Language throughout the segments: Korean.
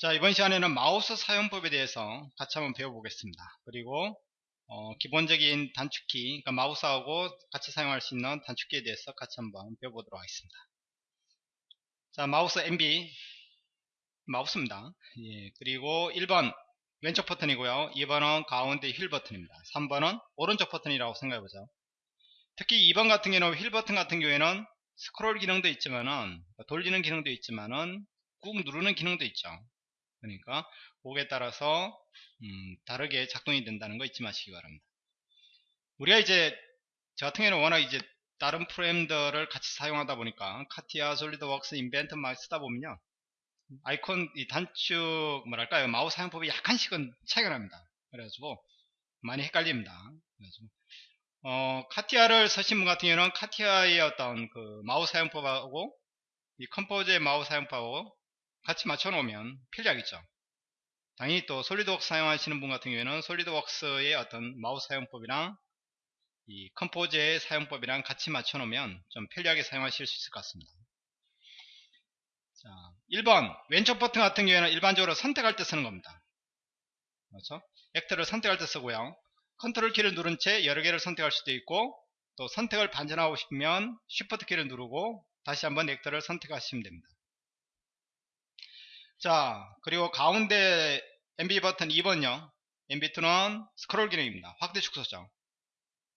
자 이번 시간에는 마우스 사용법에 대해서 같이 한번 배워보겠습니다. 그리고 어, 기본적인 단축키 그러니까 마우스하고 같이 사용할 수 있는 단축키에 대해서 같이 한번 배워보도록 하겠습니다. 자 마우스 MB 마우스입니다. 예, 그리고 1번 왼쪽 버튼이고요. 2번은 가운데 휠 버튼입니다. 3번은 오른쪽 버튼이라고 생각해보죠. 특히 2번 같은 경우는 휠 버튼 같은 경우에는 스크롤 기능도 있지만은 돌리는 기능도 있지만은 꾹 누르는 기능도 있죠 그러니까 곡에 따라서 음, 다르게 작동이 된다는 거 잊지 마시기 바랍니다. 우리가 이제 저 같은 경우는 워낙 이제 다른 프로그램들을 같이 사용하다 보니까 CATIA, SolidWorks, Inventor 막 쓰다 보면요 아이콘 이 단축 뭐랄까요 마우스 사용법이 약간씩은 차이가 납니다. 그래가지고 많이 헷갈립니다. 그래가지고 어, CATIA를 쓰신 분 같은 경우는 CATIA의 어떤 그 마우스 사용법하고 이 Composer의 마우스 사용법하고 같이 맞춰 놓으면 필요하겠죠. 당연히 또 SolidWorks 사용하시는 분 같은 경우에는 SolidWorks의 어떤 마우스 사용법이랑 이 Composer의 사용법이랑 같이 맞춰 놓으면 좀 편리하게 사용하실 수 있을 것 같습니다. 자, 1번. 왼쪽 버튼 같은 경우에는 일반적으로 선택할 때 쓰는 겁니다. 그렇죠? actor를 선택할 때 쓰고요. 컨트롤 키를 누른 채 여러 개를 선택할 수도 있고 또 선택을 반전하고 싶으면 Shift 키를 누르고 다시 한번 actor를 선택하시면 됩니다 자 그리고 가운데 MB 버튼 2번요. MB2는 스크롤 기능입니다. 확대 축소죠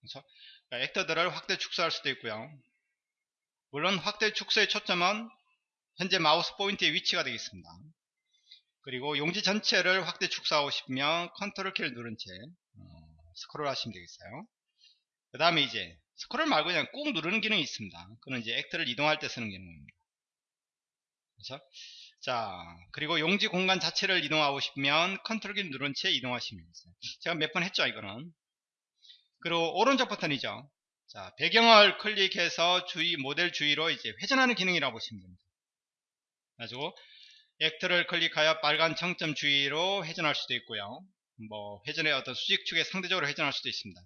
그렇죠? actor들을 확대 축소할 수도 있고요. 물론 확대 축소의 초점은 현재 마우스 포인트의 위치가 되겠습니다. 그리고 용지 전체를 확대 축소하고 싶으면 컨트롤 키를 누른 채 어, 스크롤 하시면 되겠어요. 그 다음에 이제 스크롤 말고 그냥 꾹 누르는 기능이 있습니다. 그는 이제 actor를 이동할 때 쓰는 기능입니다. 그렇죠? 자 그리고 용지 공간 자체를 이동하고 싶으면 컨트롤 키 누른 채 이동하시면 되겠어요 제가 몇 번 했죠 이거는? 그리고 오른쪽 버튼이죠. 자 배경을 클릭해서 주위 모델 주위로 이제 회전하는 기능이라고 보시면 됩니다. 가지고 actor를 클릭하여 빨간 정점 주위로 회전할 수도 있고요. 뭐 회전의 어떤 수직축에 상대적으로 회전할 수도 있습니다.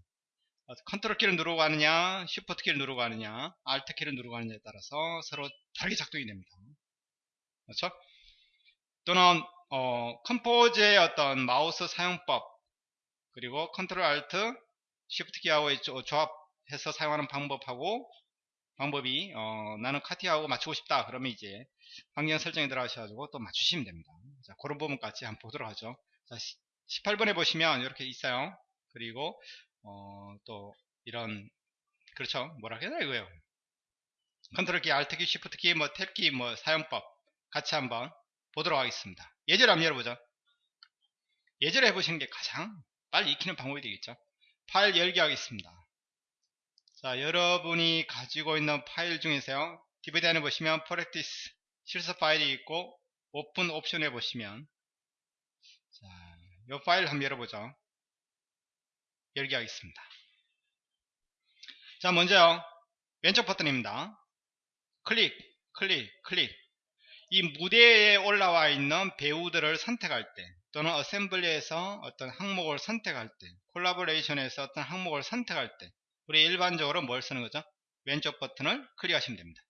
컨트롤 키를 누르고 가느냐 Shift 키를 누르고 가느냐 Alt 키를 누르고 가느냐에 따라서 서로 다르게 작동이 됩니다. 그렇죠? 또는 어, Composer의 어떤 마우스 사용법 그리고 Control Alt Shift 키하고의 조합해서 사용하는 방법하고 방법이 어, 나는 CATIA하고 맞추고 싶다. 그러면 이제 환경 설정에 들어가셔가지고 또 맞추시면 됩니다. 자 그런 부분까지 한번 보도록 하죠. 자 18번에 보시면 이렇게 있어요. 그리고 어, 또 이런 그렇죠. 뭐라 해야 되나 이거요? 컨트롤 키, Alt 키, Shift 키, 뭐 탭 키, 뭐 사용법 같이 한번 보도록 하겠습니다. 예제를 한번 열어보죠. 예제를 해보시는 게 가장 빨리 익히는 방법이 되겠죠. 파일 열기 하겠습니다. 자, 여러분이 가지고 있는 파일 중에서요. DVD 안에 보시면 Practice 실습 파일이 있고 오픈 옵션에 보시면 자, 이 파일 한번 열어보죠. 열기 하겠습니다. 자, 먼저요. 왼쪽 버튼입니다. 클릭, 클릭, 클릭. 이 무대에 올라와 있는 배우들을 선택할 때 또는 assembly에서 어떤 항목을 선택할 때 collaboration에서 어떤 항목을 선택할 때 우리 일반적으로 뭘 쓰는 거죠? 왼쪽 버튼을 클릭하시면 됩니다.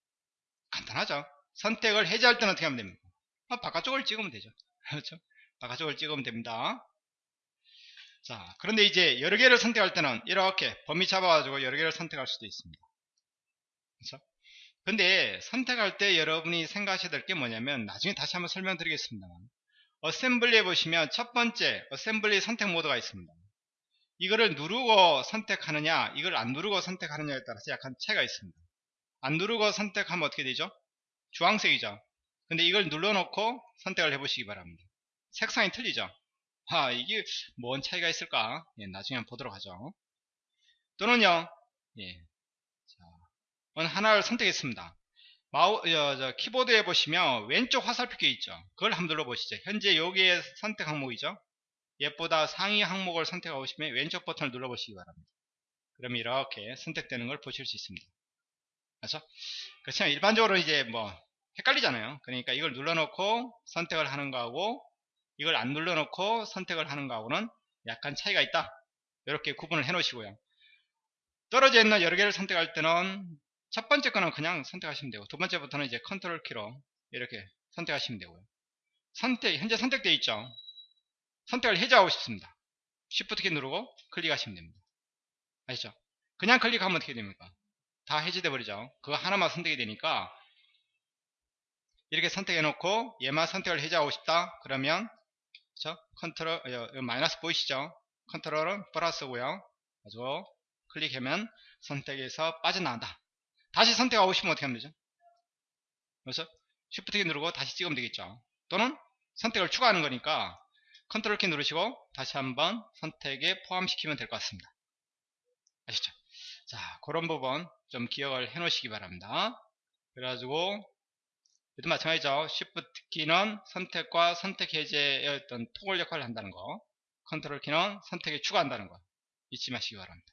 간단하죠? 선택을 해제할 때는 어떻게 하면 됩니까? 아, 바깥쪽을 찍으면 되죠. 그렇죠? 바깥쪽을 찍으면 됩니다. 자, 그런데 이제 여러 개를 선택할 때는 이렇게 범위 잡아가지고 여러 개를 선택할 수도 있습니다. 그렇죠? 근데 선택할 때 여러분이 생각하셔야 될 게 뭐냐면 나중에 다시 한번 설명드리겠습니다만 어셈블리에 보시면 첫 번째 어셈블리 선택 모드가 있습니다. 이거를 누르고 선택하느냐 이걸 안 누르고 선택하느냐에 따라서 약간 차이가 있습니다. 안 누르고 선택하면 어떻게 되죠? 주황색이죠. 근데 이걸 눌러놓고 선택을 해보시기 바랍니다. 색상이 틀리죠? 아 이게 뭔 차이가 있을까? 예, 나중에 한번 보도록 하죠. 또는요 예, 하나를 선택했습니다. 마우, 저, 저, 키보드에 보시면 왼쪽 화살표가 있죠. 그걸 한번 눌러보시죠. 현재 여기에 선택 항목이죠. 얘보다 상위 항목을 선택하고 싶으면 왼쪽 버튼을 눌러보시기 바랍니다. 그럼 이렇게 선택되는 걸 보실 수 있습니다. 그렇죠? 그렇지만 일반적으로 이제 뭐 헷갈리잖아요. 그러니까 이걸 눌러놓고 선택을 하는 거하고 이걸 안 눌러놓고 선택을 하는 거하고는 약간 차이가 있다. 이렇게 구분을 해 놓으시고요. 떨어져 있는 여러 개를 선택할 때는 첫 번째 거는 그냥 선택하시면 되고 두 번째부터는 이제 컨트롤 키로 이렇게 선택하시면 되고요 선택, 현재 선택되어 있죠. 선택을 해제하고 싶습니다. Shift 키 누르고 클릭하시면 됩니다. 아시죠? 그냥 클릭하면 어떻게 됩니까? 다 해제돼 버리죠. 그거 하나만 선택이 되니까 이렇게 선택해 놓고 얘만 선택을 해제하고 싶다. 그러면 그렇죠? 컨트롤 어, 마이너스 보이시죠? 컨트롤은 플러스고요. 가지고 클릭하면 선택에서 빠져나간다. 다시 선택하고 싶으면 어떻게 하면 되죠? 그래서 Shift 키 누르고 다시 찍으면 되겠죠. 또는 선택을 추가하는 거니까 컨트롤 키 누르시고 다시 한번 선택에 포함시키면 될 것 같습니다. 아시죠? 자, 그런 부분 좀 기억을 해 놓으시기 바랍니다. 그래가지고 얘도 마찬가지죠. Shift 키는 선택과 선택 해제의 어떤 토글 역할을 한다는 거. 컨트롤 키는 선택에 추가한다는 거. 잊지 마시기 바랍니다.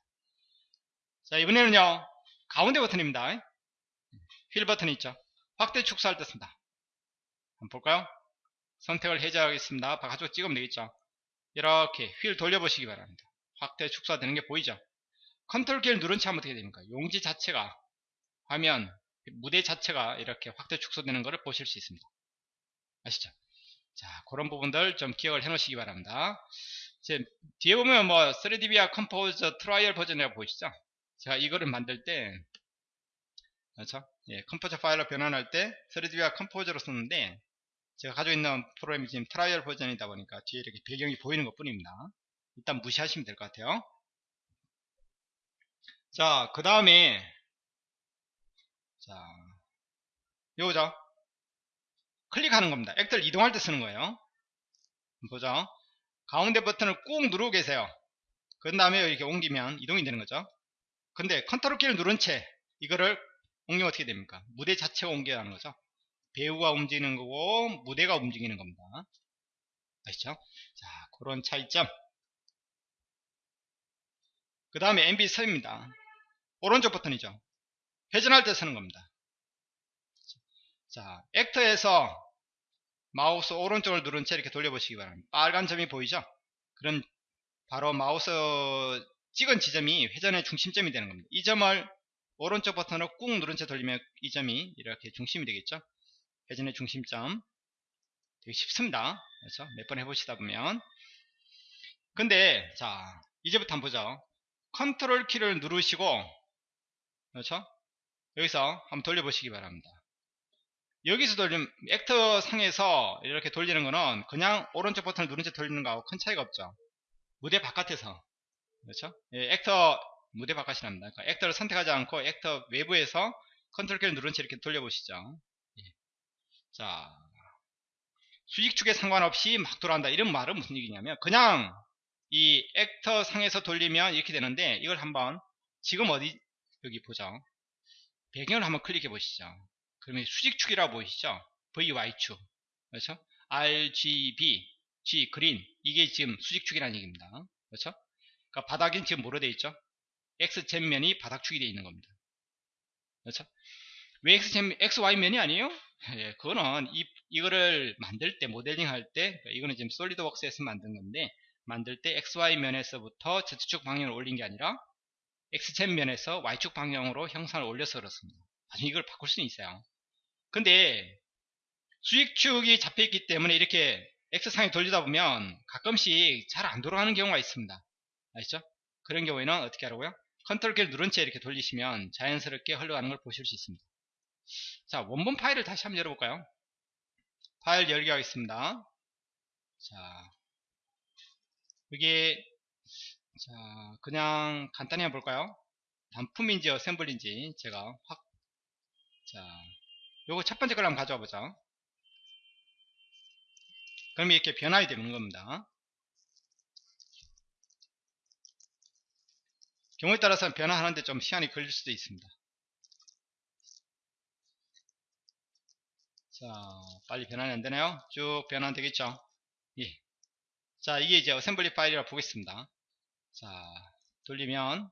자, 이번에는요. 가운데 버튼입니다. 휠 버튼이 있죠. 확대 축소할 때 쓴다. 한번 볼까요? 선택을 해제하겠습니다. 바깥쪽 찍으면 되겠죠. 이렇게 휠 돌려보시기 바랍니다. 확대 축소가 되는 게 보이죠? 컨트롤 키를 누른 채 하면 어떻게 됩니까? 용지 자체가 화면 무대 자체가 이렇게 확대 축소되는 것을 보실 수 있습니다. 아시죠? 자, 그런 부분들 좀 기억을 해 놓으시기 바랍니다. 이제 뒤에 보면 뭐 3DVIA Composer trial 버전이라고 보이시죠? 제가 이거를 만들 때 그렇죠? 예, Composer 파일로 변환할 때 3dVR 컴포저로 썼는데 제가 가지고 있는 프로그램이 지금 trial 버전이다 보니까 뒤에 이렇게 배경이 보이는 것 뿐입니다. 일단 무시하시면 될 것 같아요. 자, 그 다음에 자, 요거죠. 클릭하는 겁니다. 액들 이동할 때 쓰는 거예요. 보죠. 가운데 버튼을 꾹 누르고 계세요. 그 다음에 이렇게 옮기면 이동이 되는 거죠. 근데 컨트롤 키를 누른 채 이거를 옮기면 어떻게 됩니까? 무대 자체가 옮겨야 하는 거죠. 배우가 움직이는 거고 무대가 움직이는 겁니다. 아시죠? 자, 그런 차이점. 그 다음에 MB 섭입니다. 오른쪽 버튼이죠. 회전할 때 쓰는 겁니다. 자, 액터에서 마우스 오른쪽을 누른 채 이렇게 돌려보시기 바랍니다. 빨간 점이 보이죠? 그럼 바로 마우스 찍은 지점이 회전의 중심점이 되는 겁니다. 이 점을 오른쪽 버튼으로 꾹 누른 채 돌리면 이 점이 이렇게 중심이 되겠죠? 회전의 중심점. 되게 쉽습니다. 그렇죠? 몇 번 해보시다 보면. 근데, 자, 이제부터 한번 보죠. 컨트롤 키를 누르시고, 그렇죠? 여기서 한번 돌려보시기 바랍니다. 여기서 돌리면 actor 상에서 이렇게 돌리는 거는 그냥 오른쪽 버튼을 누른 채 돌리는 거하고 큰 차이가 없죠. 무대 바깥에서 그렇죠? 예, actor 무대 바깥이랍니다. 그러니까 actor를 선택하지 않고 actor 외부에서 컨트롤 키를 누른 채 이렇게 돌려보시죠. 예. 자 수직축에 상관없이 막 돌아간다 이런 말은 무슨 얘기냐면 그냥 이 액터 상에서 돌리면 이렇게 되는데 이걸 한번 지금 어디 여기 보죠. 배경을 한번 클릭해 보시죠. 그러면 수직축이라고 보이시죠? VY축. 그렇죠? RGB, G, 그린. 이게 지금 수직축이라는 얘기입니다. 그렇죠? 그러니까 바닥엔 지금 뭐로 되어 있죠? X젠면이 바닥축이 되어 있는 겁니다. 그렇죠? 왜 X젠, XY면이 아니에요? 예, 그거는 이, 이거를 만들 때, 모델링 할 때, 그러니까 이거는 지금 솔리드웍스에서 만든 건데, 만들 때 XY면에서부터 Z축 방향을 올린 게 아니라, X젠면에서 Y축 방향으로 형상을 올려서 그렇습니다. 나중에 이걸 바꿀 수는 있어요. 근데 수익축이 잡혀있기 때문에 이렇게 X상에 돌리다 보면 가끔씩 잘 안 돌아가는 경우가 있습니다. 아시죠? 그런 경우에는 어떻게 하라고요? 컨트롤 키를 누른 채 이렇게 돌리시면 자연스럽게 흘러가는 걸 보실 수 있습니다. 자, 원본 파일을 다시 한번 열어볼까요? 파일 열기 하겠습니다. 자, 이게 자, 그냥 간단히 한번 볼까요? 단품인지 assemble인지 제가 확 자, 요거 첫 번째 걸 한번 가져와 보자. 그럼 이렇게 변화이 되는 겁니다. 경우에 따라서 변화하는데 좀 시간이 걸릴 수도 있습니다. 자, 빨리 변환이 안 되나요? 쭉 변환 되겠죠? 예. 자, 이게 이제 어셈블리 파일이라 고 보겠습니다. 자, 돌리면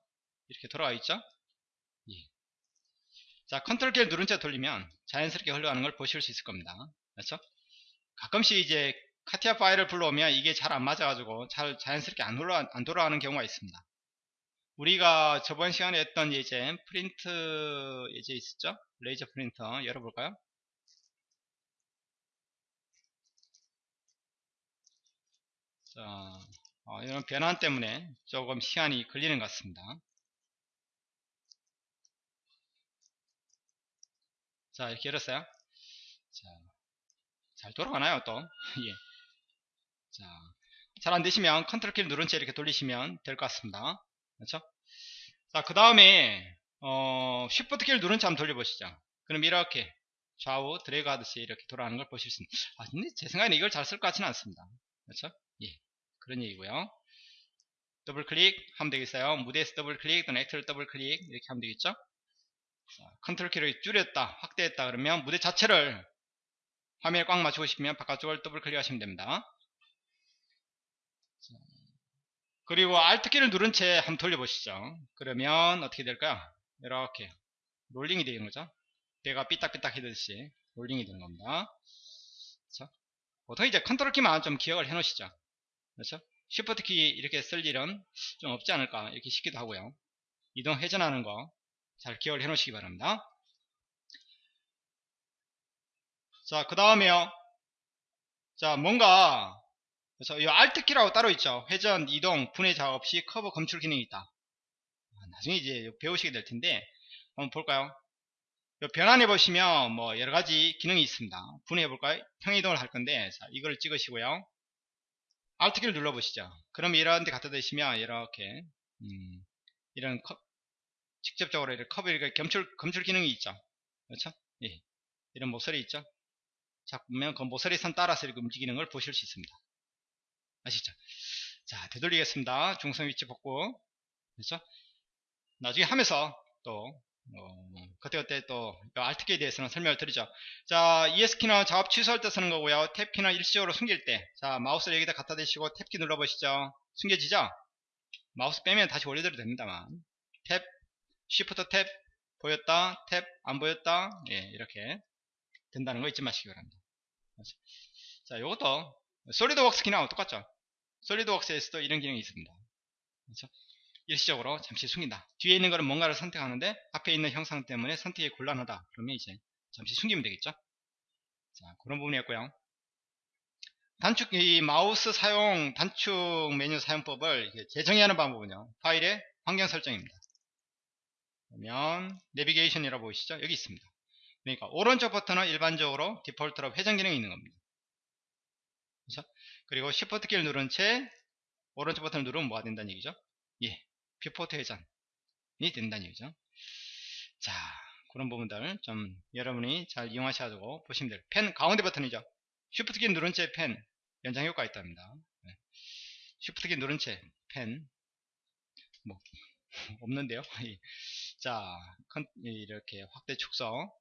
이렇게 돌아와 있죠? 예. 자, 컨트롤 키를 누른 채 돌리면 자연스럽게 흘러가는 걸 보실 수 있을 겁니다. 그렇죠? 가끔씩 이제 CATIA 파일을 불러오면 이게 잘 안 맞아가지고 잘 자연스럽게 안, 올라, 안 돌아가는 경우가 있습니다. 우리가 저번 시간에 했던 예제 프린트 예제 있었죠? 레이저 프린터 열어볼까요? 자, 어, 이런 변환 때문에 조금 시간이 걸리는 것 같습니다. 자, 이렇게 열었어요. 자, 잘 돌아가나요, 또? 예. 자, 잘 안 되시면 컨트롤 키를 누른 채 이렇게 돌리시면 될 것 같습니다. 그렇죠? 자, 그 다음에, 어, Shift 키를 누른 채 한번 돌려보시죠. 그럼 이렇게 좌우 드래그 하듯이 이렇게 돌아가는 걸 보실 수 있습니다. 아, 근데 제 생각에는 이걸 잘 쓸 것 같지는 않습니다. 그렇죠? 예. 그런 얘기고요. 더블 클릭 하면 되겠어요. 무대에서 더블 클릭 또는 actor를 더블 클릭 이렇게 하면 되겠죠. 자, 컨트롤 키를 줄였다, 확대했다 그러면 무대 자체를 화면에 꽉 맞추고 싶으면 바깥쪽을 더블 클릭하시면 됩니다. 자, 그리고 Alt 키를 누른 채 한번 돌려보시죠. 그러면 어떻게 될까요? 이렇게 롤링이 되는 거죠. 배가 삐딱삐딱 해듯이 롤링이 되는 겁니다. 그렇죠? 보통 이제 컨트롤 키만 좀 기억을 해 놓으시죠. 그렇죠? Shift 키 이렇게 쓸 일은 좀 없지 않을까 이렇게 싶기도 하고요. 이동 회전하는 거 잘 기억을 해 놓으시기 바랍니다. 자, 그 다음에요. 자, 뭔가 그래서 이 Alt 키라고 따로 있죠. 회전, 이동, 분해 작업 시 커브 검출 기능이 있다. 아, 나중에 이제 배우시게 될 텐데 한번 볼까요? 변환해 보시면 뭐 여러 가지 기능이 있습니다. 분해해 볼까요? 평행이동을 할 건데 자, 이걸 찍으시고요. Alt 키를 눌러 보시죠. 그럼 이런 데 갖다 대시면 이렇게 음, 이런 컵, 직접적으로 이렇게 커브 이렇게 검출 검출 기능이 있죠. 그렇죠? 예. 이런 모서리 있죠. 자 보면 그 모서리 선 따라서 이렇게 움직이는 걸 보실 수 있습니다. 아시죠? 자 되돌리겠습니다. 중성 위치 복구. 그렇죠? 나중에 하면서 또 어, 그때그때 또 Alt키에 대해서는 설명을 드리죠. 자, ES키는 작업 취소할 때 쓰는 거고요. 탭키는 일시적으로 숨길 때. 자, 마우스를 여기다 갖다 대시고 탭키 눌러보시죠. 숨겨지죠? 마우스 빼면 다시 올려드려도 됩니다만. 탭, Shift 탭, 보였다, 탭, 안 보였다. 예, 이렇게 된다는 거 잊지 마시기 바랍니다. 자, 이것도 솔리드웍스 기능하고 똑같죠? 솔리드웍스에서도 이런 기능이 있습니다. 그렇죠? 일시적으로 잠시 숨긴다. 뒤에 있는 거는 뭔가를 선택하는데 앞에 있는 형상 때문에 선택이 곤란하다. 그러면 이제 잠시 숨기면 되겠죠? 자, 그런 부분이었고요. 단축, 이 마우스 사용, 단축 메뉴 사용법을 재정의하는 방법은요. 파일의 환경 설정입니다. 그러면 내비게이션이라고 보이시죠? 여기 있습니다. 그러니까 오른쪽 버튼은 일반적으로 디폴트로 회전 기능이 있는 겁니다. 그렇죠? 그리고 Shift 키를 누른 채 오른쪽 버튼을 누르면 뭐가 된다는 얘기죠? 예, viewport 회전이 된다는 얘기죠. 자, 그런 부분들 좀 여러분이 잘 이용하셔가지고 보시면 돼요. pan 가운데 버튼이죠. Shift 키 누른 채 pan 연장 효과가 있답니다. 네. Shift 키 누른 채 펜 뭐 없는데요. 자, 이렇게 확대 축소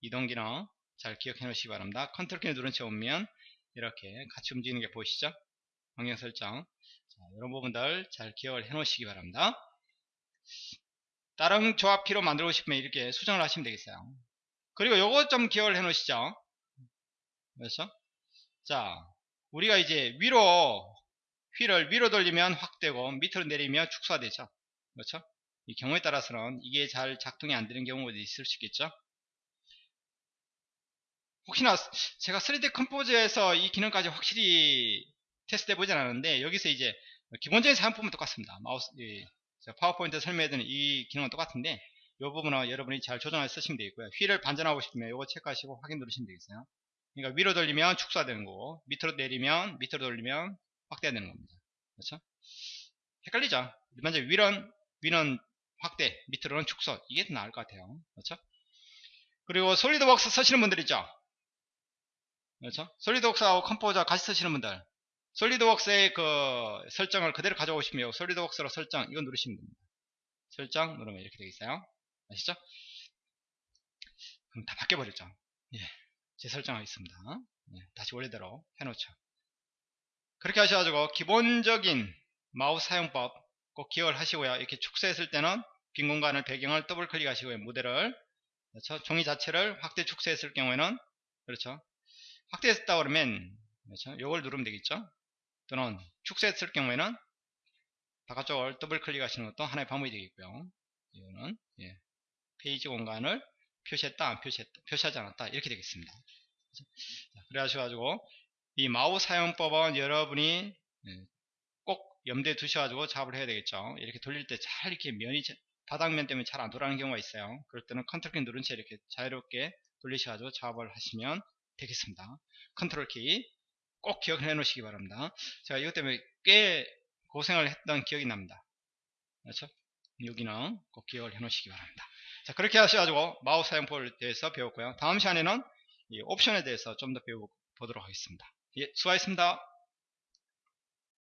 이동 기능 잘 기억해 놓으시기 바랍니다. 컨트롤 키 누른 채 오면 이렇게 같이 움직이는 게 보이시죠? 방향 설정 자, 이런 부분들 잘 기억을 해 놓으시기 바랍니다. 다른 조합키로 만들고 싶으면 이렇게 수정을 하시면 되겠어요. 그리고 요거 좀 기억을 해 놓으시죠. 그렇죠? 자, 우리가 이제 위로 휠을 위로 돌리면 확대되고 밑으로 내리면 축소가 되죠. 그렇죠? 이 경우에 따라서는 이게 잘 작동이 안 되는 경우도 있을 수 있겠죠. 혹시나 제가 3D Composer에서 이 기능까지 확실히 테스트 해보진 않았는데 여기서 이제 기본적인 사용법은 똑같습니다. 마우스 파워포인트 설명해드린 이 기능은 똑같은데 이 부분은 여러분이 잘 조정해서 쓰시면 되겠고요. 휠을 반전하고 싶으면 이거 체크하시고 확인 누르시면 되겠어요. 그러니까 위로 돌리면 축소되는 거고 밑으로 내리면 밑으로 돌리면 확대되는 겁니다. 그렇죠? 헷갈리죠? 일반적으로 위는 위는 확대, 밑으로는 축소 이게 더 나을 것 같아요. 그렇죠? 그리고 SolidWorks 쓰시는 분들 있죠? 그렇죠? SolidWorks하고 Composer 같이 쓰시는 분들 SolidWorks의 그 설정을 그대로 가져오시면 SolidWorks로 설정 이거 누르시면 됩니다. 설정 누르면 이렇게 되겠어요. 아시죠? 그럼 다 바뀌어버렸죠. 예, 재설정하고 있습니다. 예, 다시 원래대로 해놓죠. 그렇게 하셔가지고 기본적인 마우스 사용법 꼭 기억을 하시고요. 이렇게 축소했을 때는 빈 공간을 배경을 더블 클릭하시고요. 모델을 그렇죠? 종이 자체를 확대 축소했을 경우에는 그렇죠. 확대했다 그러면? 요걸 누르면 되겠죠. 또는 축소했을 경우에는 바깥쪽을 더블 클릭하시는 것도 하나의 방법이 되겠고요. 이거는 예, 페이지 공간을 표시했다, 안 표시했다, 표시하지 않았다 이렇게 되겠습니다. 그래 하셔가지고 이 마우스 사용법은 여러분이 예, 염두에 두셔가지고 작업을 해야 되겠죠. 이렇게 돌릴 때 잘 이렇게 면이 자- 바닥면 때문에 잘 안 돌아가는 경우가 있어요. 그럴 때는 컨트롤 키 누른 채 이렇게 자유롭게 돌리셔가지고 작업을 하시면 되겠습니다. 컨트롤 키 꼭 기억해 놓으시기 바랍니다. 제가 이것 때문에 꽤 고생을 했던 기억이 납니다. 그렇죠? 여기는 꼭 기억을 해 놓으시기 바랍니다. 자, 그렇게 하셔가지고 마우스 사용법에 대해서 배웠고요. 다음 시간에는 이 옵션에 대해서 좀 더 배워보도록 하겠습니다. 예, 수고하셨습니다.